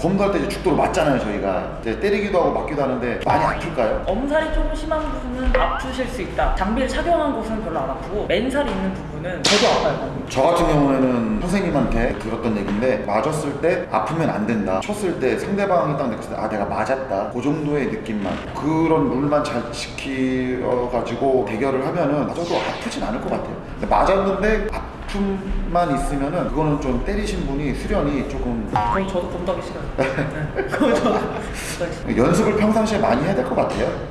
검도할 때 이제 죽도로 맞잖아요 저희가 이제 때리기도 하고 맞기도 하는데 많이 아플까요? 엄살이 조금 심한 부분은 아프실 수 있다. 장비를 착용한 곳은 별로 안 아프고 맨살이 있는 부분은 저도 아파요. 저 같은 경우에는 선생님한테 들었던 얘기인데 맞았을 때 아프면 안 된다 쳤을 때 상대방이 딱 느꼈을 때 아 내가 맞았다 그 정도의 느낌만 그런 룰만 잘 지켜가지고 대결을 하면은 맞아도 아프진 않을 것 같아요 근데 맞았는데 아 픔만 있으면은 그거는 좀 때리신 분이 수련이 조금 그럼 저도 검도하기 싫어요. 네. 그럼 저도 검도하기 싫어요. 연습을 평상시에 많이 해야 될 것 같아요